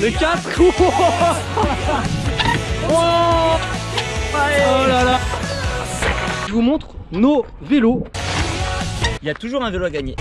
Le 4 Oh là là Je vous montre nos vélos. Il y a toujours un vélo à gagner.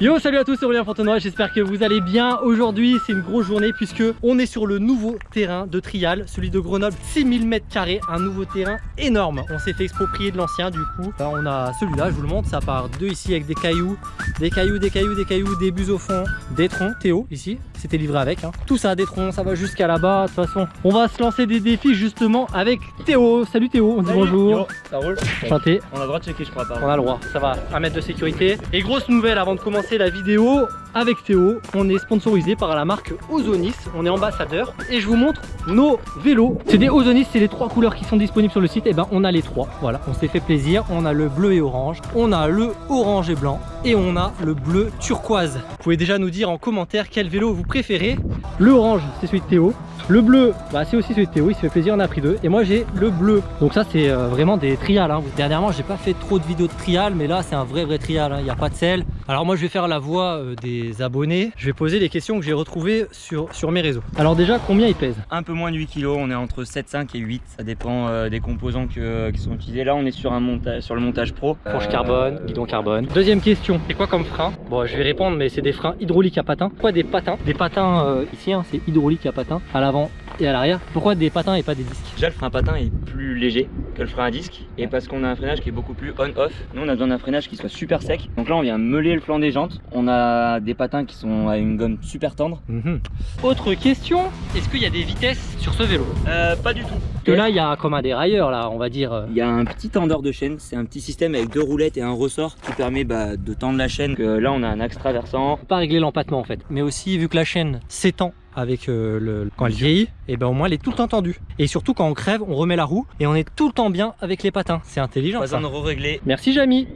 Yo salut à tous c'est Aurélien Fontenoy, j'espère que vous allez bien. Aujourd'hui c'est une grosse journée puisque on est sur le nouveau terrain de trial Celui de Grenoble, 6000 m2 Un nouveau terrain énorme. On s'est fait exproprier de l'ancien du coup. Là, On a celui-là, je vous le montre, ça part deux ici avec des cailloux Des cailloux, des cailloux, des cailloux, des bus au fond Des troncs, Théo ici, c'était livré avec hein. Tout ça, des troncs, ça va jusqu'à là-bas De toute façon, on va se lancer des défis justement avec Théo. Salut Théo, on dit bonjour. Yo, ça roule. Enchanté. On a le droit de checker je crois pas. on a le droit, ça va, un mètre de sécurité. Et grosse nouvelle avant de commencer la vidéo, avec Théo, on est sponsorisé par la marque Ozonis, on est ambassadeur et je vous montre nos vélos. C'est des Ozonis, c'est les trois couleurs qui sont disponibles sur le site, et ben on a les trois, voilà, on s'est fait plaisir, on a le bleu et orange, on a le orange et blanc et on a le bleu turquoise. Vous pouvez déjà nous dire en commentaire quel vélo vous préférez. Le orange, c'est celui de Théo. Le bleu, bah, c'est aussi celui de Théo, il se fait plaisir, on a pris deux. Et moi j'ai le bleu. Donc ça c'est euh, vraiment des trials. Hein. Dernièrement j'ai pas fait trop de vidéos de trial, mais là c'est un vrai vrai trial, hein. il n'y a pas de sel. Alors moi je vais faire la voix euh, des abonnés. Je vais poser les questions que j'ai retrouvées sur, sur mes réseaux. Alors déjà combien il pèse Un peu moins de 8 kg, on est entre 7,5 et 8. Ça dépend euh, des composants que- qui sont utilisés. Là on est sur, un montage, sur le montage pro. Fourche Euh, carbone, guidon carbone. Deuxième question, c'est quoi comme frein? Bon, je vais répondre, mais c'est des freins hydrauliques à patins. Pourquoi des patins? Des patins euh, ici, hein, c'est hydraulique à patins, à l'avant et à l'arrière. Pourquoi des patins et pas des disques? Déjà le frein à patin est plus léger que le frein à disque et parce qu'on a un freinage qui est beaucoup plus on-off. Nous on a besoin d'un freinage qui soit super sec. Donc là on vient meuler le flanc des jantes. On a des patins qui sont à une gomme super tendre. Mhm. Autre question, est-ce qu'il y a des vitesses sur ce vélo? Euh, pas du tout. Que là, il y a comme un dérailleur, là, on va dire. euh, Il y a un petit tendeur de chaîne, c'est un petit système avec deux roulettes et un ressort qui permet bah, de tendre la chaîne. Que là on a un axe traversant. pas régler l'empattement en fait, mais aussi vu que la chaîne s'étend avec euh, le quand elle vieillit, et ben au moins elle est tout le temps tendue. Et surtout quand on crève, on remet la roue et on est tout le temps bien avec les patins. C'est intelligent. Pas ça. besoin de re-régler. Merci Jamy.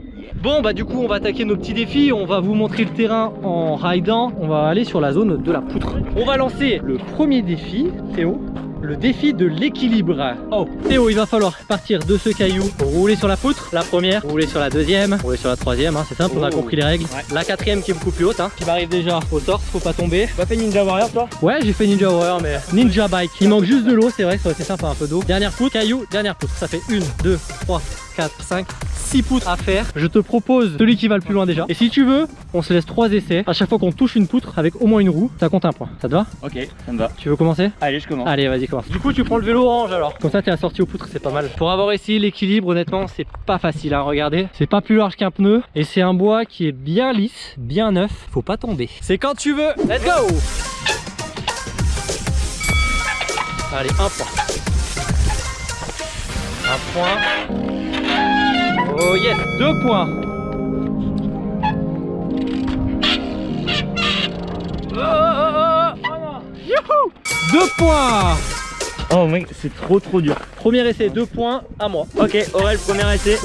Bon bah du coup on va attaquer nos petits défis, on va vous montrer le terrain en ridant, on va aller sur la zone de la poutre. On va lancer le premier défi, Théo, le défi de l'équilibre. Oh Théo il va falloir partir de ce caillou, rouler sur la poutre, la première, rouler sur la deuxième, rouler sur la troisième, hein, c'est simple, on a Oh. compris les règles. Ouais. La quatrième qui est beaucoup plus haute, hein, qui m'arrive déjà au torse, faut pas tomber. Tu as fait Ninja Warrior toi? Ouais, j'ai fait Ninja Warrior, mais Ninja Bike. Il manque juste de l'eau, c'est vrai, ça aurait été sympa, un peu d'eau. Dernière poutre, caillou, dernière poutre. Ça fait 1, 2, 3, 4, 5, 6 poutres à faire. Je te propose celui qui va le plus loin déjà. Et si tu veux, on se laisse 3 essais. À chaque fois qu'on touche une poutre avec au moins une roue, ça compte un point. Ça te va Ok, ça me va. Tu veux commencer? Allez, je commence. Allez, vas-y, commence. Du coup, tu prends le vélo orange alors. Comme ça, t'es assorti aux poutres, c'est pas mal. Pour avoir essayé l'équilibre, honnêtement, c'est pas facile à regarder. C'est pas plus large qu'un pneu et c'est un bois qui est bien lisse, bien neuf. Faut pas tomber. C'est quand tu veux. Let's go Allez, un point. Un point. Oh yes, deux points. Oh, oh, oh, oh. Youhou Deux points Oh mec, c'est trop trop dur. Premier essai, deux points à moi. Ok, Aurel, premier essai.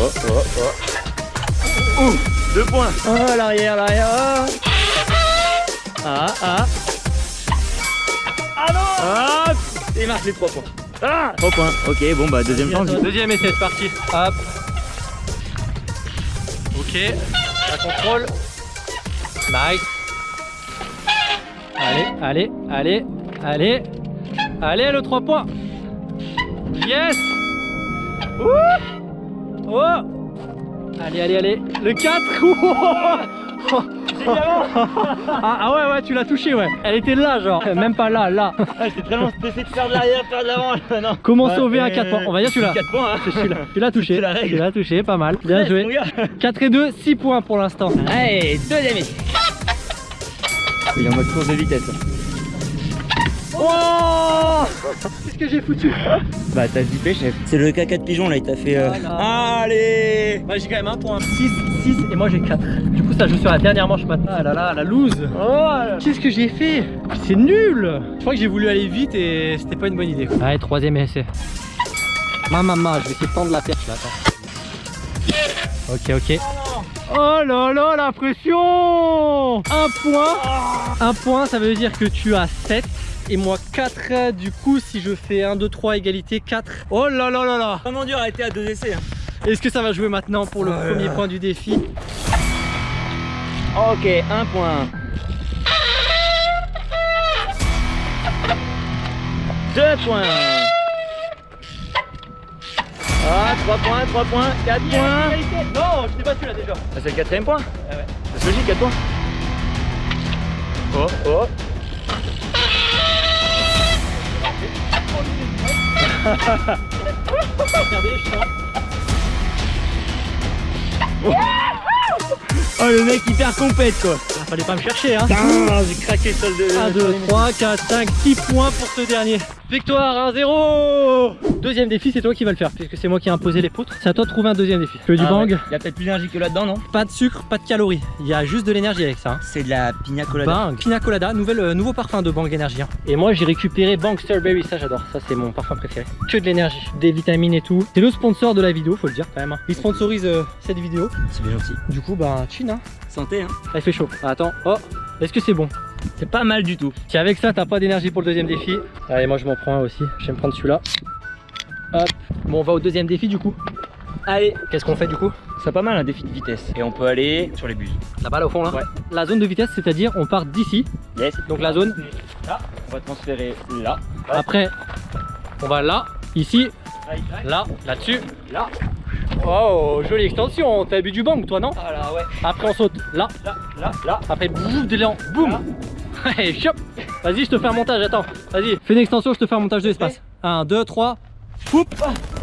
Oh, oh, oh. Ouh, deux points. Oh, l'arrière, l'arrière. oh. Ah, ah. Ah non Ah Il marque les trois points. Ah 3 points. Ok, bon bah deuxième chance. Deuxième essai, c'est parti. Hop. Ok. La contrôle. Nice. Allez, allez, allez, allez. Allez, le 3 points. Yes. Ouh. Oh. Allez, allez, allez. Le 4. ah, ah ouais, ouais, tu l'as touché, ouais. Elle était là, genre. Même pas là, là. Ah, j'étais très loin, j'essayais de faire de l'arrière, faire de l'avant. non. Comment Ouais, sauver un euh, 4 points On va dire tu l'as. 4 points, hein. Tu l'as touché. C'est la règle. Tu l'as touché, pas mal. Bien joué. gars. 4 et 2, 6 points pour l'instant. Allez, deuxième. Il est en mode course de vitesse. Oh Qu'est-ce que j'ai foutu Bah t'as zippé chef. C'est le caca de pigeon là, il t'a fait... euh, Voilà. Allez Moi j'ai quand même un point. 6, 6 et moi j'ai 4. Du coup ça joue sur la dernière manche maintenant. Ah là là, la loose. Oh Qu'est-ce que j'ai fait C'est nul Je crois que j'ai voulu aller vite et c'était pas une bonne idée. Allez, troisième essai. Ma maman, je vais essayer de tendre la perche là. Attends. Ok, ok. Oh là là, la pression Un point Un point, ça veut dire que tu as 7 et moi 4. Du coup, si je fais 1, 2, 3, égalité 4. Oh là là là là Vraiment dur à arrêter à deux essais. hein. Est-ce que ça va jouer maintenant pour le Oh premier point du défi? Ok, un point. Deux points. Ah, trois points, trois points, quatre points. Non, je t'ai battu là déjà. Ah, c'est le quatrième point Ah ouais. C'est logique, 4 points. Oh, oh. Regardez. Oh, le mec hyper compète quoi. Ah, fallait pas me chercher hein. Putain, j'ai craqué sur le 1, 2, 3, 4, 5, 6 points pour ce dernier. Victoire 1-0 Deuxième défi, c'est toi qui vas le faire, puisque c'est moi qui ai imposé les poutres. C'est à toi de trouver un deuxième défi. Que du bang, Il y a peut-être plus d'énergie que là-dedans, non pas de sucre, pas de calories. Il y a juste de l'énergie avec ça. hein. C'est de la pina colada. Bang, Pina Colada, nouvelle, euh, nouveau parfum de Bang Energy. hein. Et moi j'ai récupéré Bang Strawberry, ça j'adore, ça c'est mon parfum préféré. Que de l'énergie, des vitamines et tout. C'est le sponsor de la vidéo, faut le dire quand même. hein. Il sponsorise euh, cette vidéo. C'est bien aussi. Du coup, bah, chin, hein. Santé, hein. Ça il fait chaud. Attends, oh, est-ce que c'est bon? C'est pas mal du tout. Si avec ça t'as pas d'énergie pour le deuxième défi, allez moi je m'en prends un aussi, je vais me prendre celui-là. Hop, bon on va au deuxième défi du coup. Allez, Qu'est-ce qu'on fait du coup? C'est pas mal un défi de vitesse. Et on peut aller sur les bus. Là-bas là au fond là? Ouais. La zone de vitesse c'est-à-dire on part d'ici, Yes. donc la zone, Là, on va transférer là. après on va là, ici, là, là-dessus. Là. Oh jolie extension, t'as bu du bang toi non? Ah là, ouais. Après on saute là, Là, là, là. après boum d'élan, boum Et chop Vas-y je te fais un montage, attends, vas-y, fais une extension, je te fais un montage de l'espace. 1, 2, 3, poup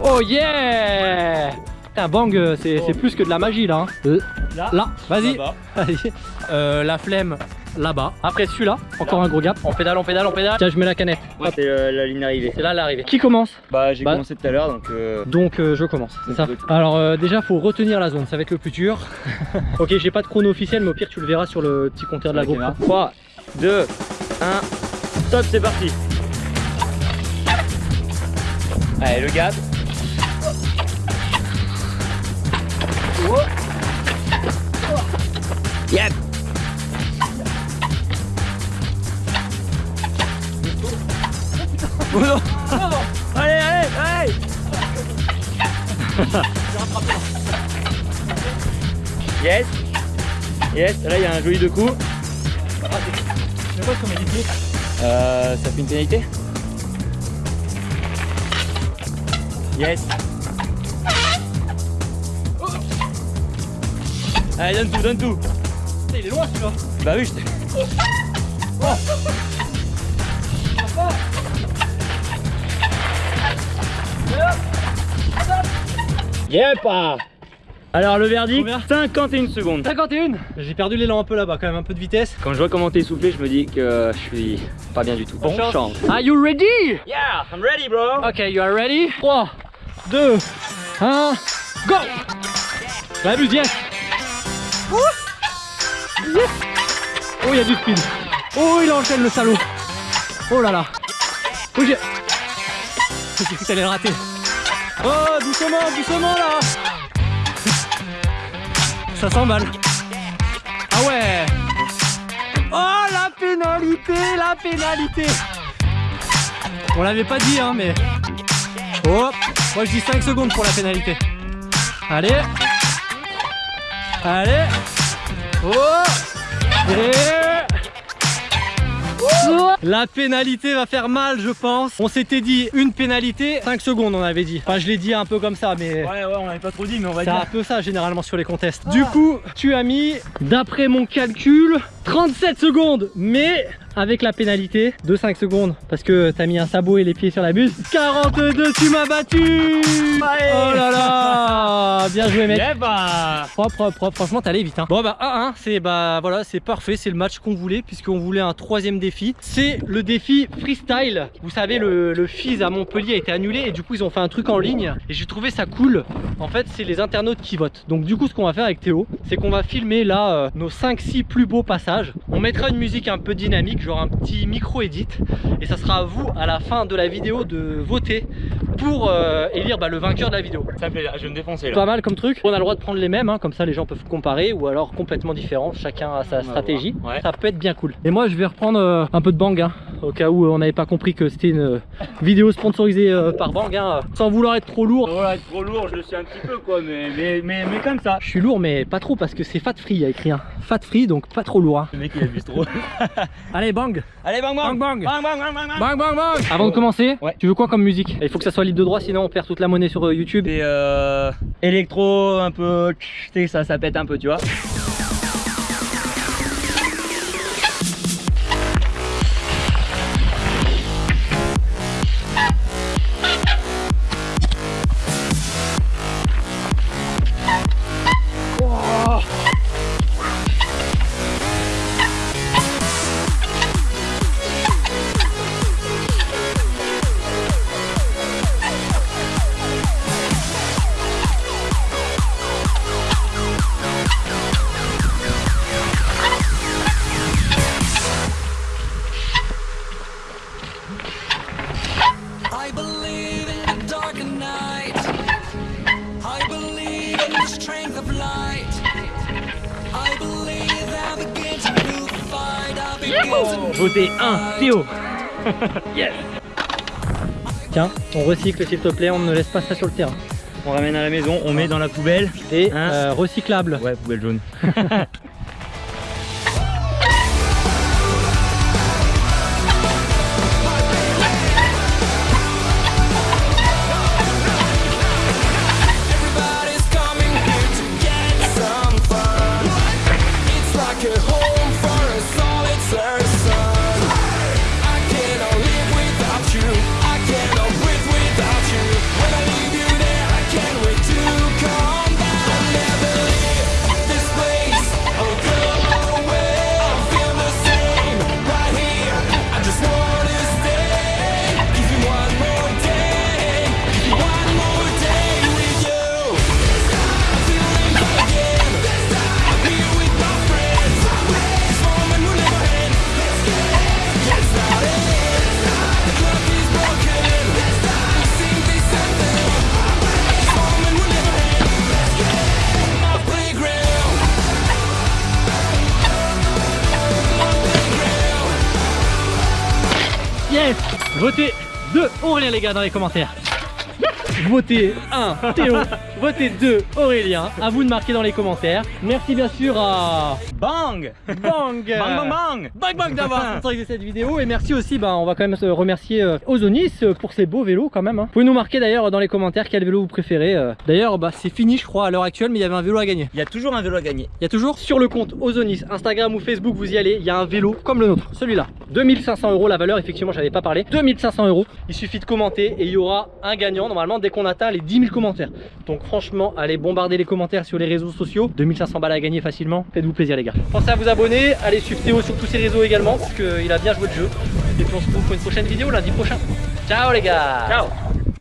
Oh yeah Putain bang, euh, c'est c'est plus que de la magie là. hein. Euh, Là. Là, vas-y. Vas-y. Euh, la flemme là-bas. Après celui-là, encore un gros gap. On pédale, on pédale, on pédale. Tiens, je mets la canette. C'est euh, la ligne d'arrivée. c'est là l'arrivée. Qui commence? Bah, j'ai Bah. commencé tout à l'heure donc. Euh... Donc euh, je commence, c'est ça. Alors euh, déjà faut retenir la zone, ça va être le plus dur. ok, j'ai pas de chrono officiel, mais au pire tu le verras sur le petit compteur de la GoPro. 3, 2, 1, stop, c'est parti. Allez, le gap. Yep. Oh non. Allez, allez, allez Yes Yes, là il y a un joli deux coups. Euh, ça fait une pénalité. Yes. Allez, donne tout, donne tout. Il est loin celui-là. Bah oui, je t'ai... Yep Alors le verdict, Combien 51 secondes. 51 J'ai perdu l'élan un peu là-bas, quand même un peu de vitesse. Quand je vois comment t'es essoufflé, je me dis que je suis pas bien du tout. Bon chance. chance. Are you ready? Yeah, I'm ready bro Ok, you are ready 3, 2, 1, go La yes Yes Oh, il y a du speed. Oh, il enchaîne le salaud. Oh là là. Oh, j'ai... J'ai cru que t'allais le rater. Oh, doucement, doucement là Ça s'emballe. Ah ouais Oh, la pénalité, la pénalité On l'avait pas dit, hein, mais... Oh, moi je dis 5 secondes pour la pénalité. Allez. Allez. Oh. Et... La pénalité va faire mal, je pense. On s'était dit une pénalité, 5 secondes, on avait dit. Enfin, je l'ai dit un peu comme ça, mais Ouais, ouais, on l'avait pas trop dit, mais on va c'est un peu ça généralement sur les contests. Du coup, tu as mis, d'après mon calcul, 37 secondes, mais avec la pénalité de 5 secondes, parce que t'as mis un sabot et les pieds sur la buse. 42, tu m'as battu Oh là là Bien joué mec Yeah, bah Propre, propre, franchement allé vite hein. Bon bah 1-1, c'est bah voilà, c'est parfait, c'est le match qu'on voulait puisqu'on voulait un troisième défi. C'est le défi freestyle. Vous savez le, le FIS à Montpellier a été annulé et du coup ils ont fait un truc en ligne et j'ai trouvé ça cool. En fait c'est les internautes qui votent. Donc du coup ce qu'on va faire avec Théo, c'est qu'on va filmer là euh, nos 5-6 plus beaux passages. On mettra une musique un peu dynamique, genre un petit micro edit et ça sera à vous à la fin de la vidéo de voter pour euh, élire bah, le vainqueur de la vidéo. Ça me plaît, je vais me défoncer là. Pas mal comme truc. On a le droit de prendre les mêmes, hein, comme ça les gens peuvent comparer, ou alors complètement différents. Chacun a sa stratégie. Ouais. Ça peut être bien cool. Et moi, je vais reprendre euh, un peu de bang. hein. Au cas où on n'avait pas compris que c'était une euh, vidéo sponsorisée euh, par Bang, hein, sans vouloir être trop lourd. Voilà, être trop lourd, je le suis un petit peu quoi, mais, mais, mais, mais comme ça. Je suis lourd mais pas trop parce que c'est fat free, il y a écrit un fat free donc pas trop lourd. hein. Le mec il abuse trop. Allez Bang Allez, bang bang Bang, bang. Bang bang bang bang bang Bang bang bang Avant de commencer, Ouais. tu veux quoi comme musique? Il faut que ça soit libre de droit sinon on perd toute la monnaie sur euh, YouTube. Euh, électro, un peu, ça, ça pète un peu, tu vois. Théo Yes Tiens, on recycle s'il te plaît, on ne laisse pas ça sur le terrain. On ramène à la maison, on met dans la poubelle. Et Hein euh, recyclable. Ouais, poubelle jaune. Yes Votez 2 Aurélien les gars dans les commentaires. Votez 1 Théo, votez 2 Aurélien. À vous de marquer dans les commentaires. Merci bien sûr à Bang Bang Bang bang bang Bang Bang d'avoir sponsorisé cette vidéo et merci aussi, bah, on va quand même se remercier euh, Ozonis euh, pour ces beaux vélos quand même. hein. Vous pouvez nous marquer d'ailleurs dans les commentaires quel vélo vous préférez. euh. D'ailleurs bah, c'est fini je crois à l'heure actuelle mais il y avait un vélo à gagner. Il y a toujours un vélo à gagner. Il y a toujours sur le compte Ozonis, Instagram ou Facebook, vous y allez, il y a un vélo comme le nôtre, celui-là. 2500 euros la valeur, effectivement, j'avais pas parlé. 2500 euros. Il suffit de commenter et il y aura un gagnant normalement dès qu'on atteint les 10 000 commentaires. Donc franchement, allez bombarder les commentaires sur les réseaux sociaux. 2500 balles à gagner facilement. Faites-vous plaisir les gars. Pensez à vous abonner, allez suivre Théo sur tous ses réseaux également parce qu'il a bien joué le jeu. Et puis on se retrouve pour une prochaine vidéo lundi prochain. Ciao les gars Ciao